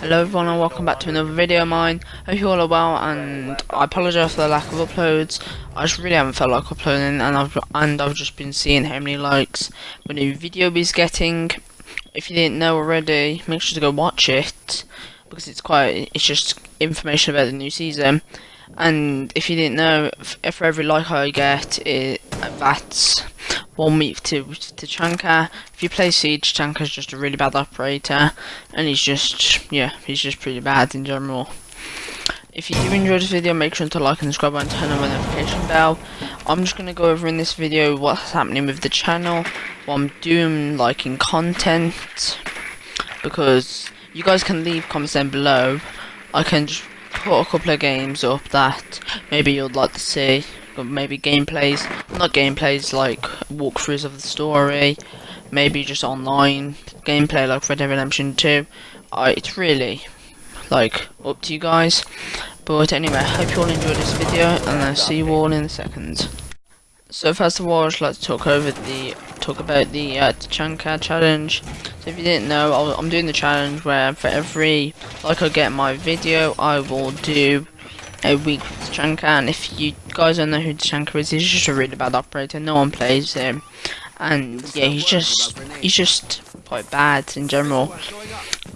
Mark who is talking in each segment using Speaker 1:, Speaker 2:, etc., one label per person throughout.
Speaker 1: Hello everyone and welcome back to another video of mine. Hope you all are well and I apologise for the lack of uploads. I just really haven't felt like uploading and I've and I've just been seeing how many likes my new video is getting. If you didn't know already, make sure to go watch it because it's quite it's just information about the new season. And if you didn't know, for every like I get, it that's one week to Tachanka. If you play Siege, Tachanka's just a really bad operator, and he's just yeah, he's just pretty bad in general. If you do enjoy this video, make sure to like and subscribe and turn on the notification bell. I'm just gonna go over in this video what's happening with the channel, what I'm doing, like in content, because you guys can leave comments down below. I can just put a couple of games up that maybe you'd like to see maybe gameplays not gameplays like walkthroughs of the story maybe just online gameplay like Red Dead Redemption 2 uh, it's really like up to you guys. But anyway I hope you all enjoyed this video and I'll see you all in a second. So first of all I'd like to talk over the talk about the uh, challenge. So if you didn't know, i am doing the challenge where for every like I get my video, I will do a week with Tachanka. And if you guys don't know who Tachanka is, he's just a really bad operator. No one plays him, and yeah, he's just he's just quite bad in general.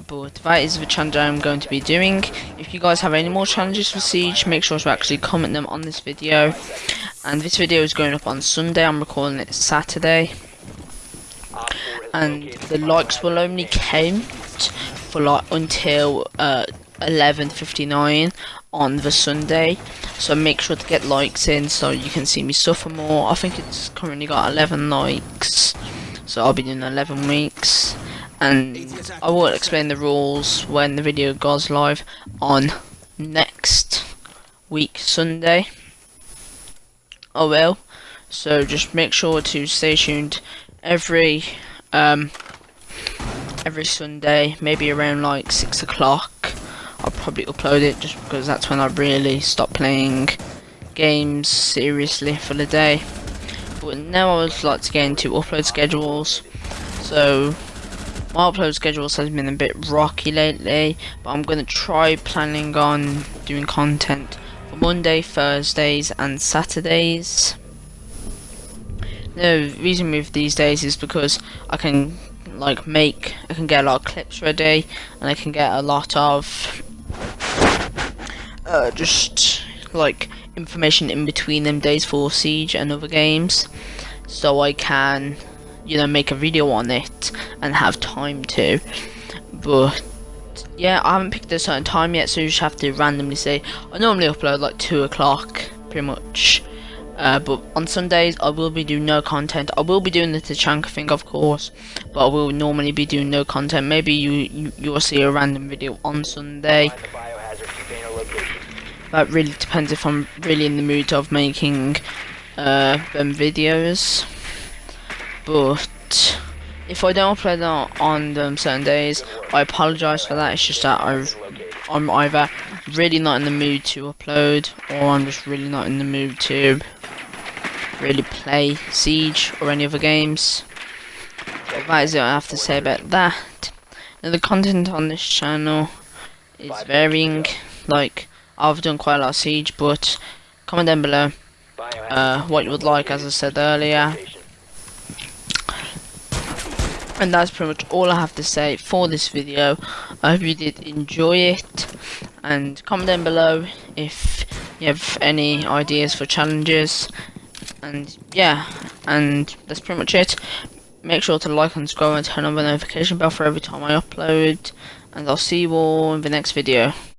Speaker 1: But that is the challenge I'm going to be doing. If you guys have any more challenges for Siege, make sure to actually comment them on this video. And this video is going up on Sunday. I'm recording it Saturday and the likes will only count for like until uh 11:59 on the Sunday. So make sure to get likes in so you can see me suffer more. I think it's currently got 11 likes, so I'll be doing 11 weeks. And I will explain the rules when the video goes live on next week Sunday. I will. So just make sure to stay tuned every um, every Sunday, maybe around like 6 o'clock. Probably upload it just because that's when I really stop playing games seriously for the day. But now I would like to get into upload schedules. So my upload schedules has been a bit rocky lately, but I'm going to try planning on doing content for Monday, Thursdays and Saturdays. The reason with these days is because I can like make I can get a lot of clips ready and I can get a lot of uh, just like information in between them days for Siege and other games so I can you know make a video on it and have time to but yeah I haven't picked a certain time yet so you just have to randomly say I normally upload like 2 o'clock pretty much uh, but on Sundays, I will be doing no content. I will be doing the Tachanka thing, of course, but I will normally be doing no content. Maybe you, you you'll see a random video on Sunday. That really depends if I'm really in the mood of making uh, them videos. But if I don't upload on, on them certain days, I apologise for that. It's just that i I'm either really not in the mood to upload, or I'm just really not in the mood to really play Siege or any other games. But that is what I have to say about that. Now the content on this channel is varying. Like I've done quite a lot of Siege, but comment down below uh, what you would like, as I said earlier. And that's pretty much all I have to say for this video. I hope you did enjoy it. And comment down below if you have any ideas for challenges and yeah and that's pretty much it make sure to like and subscribe and turn on the notification bell for every time I upload and I'll see you all in the next video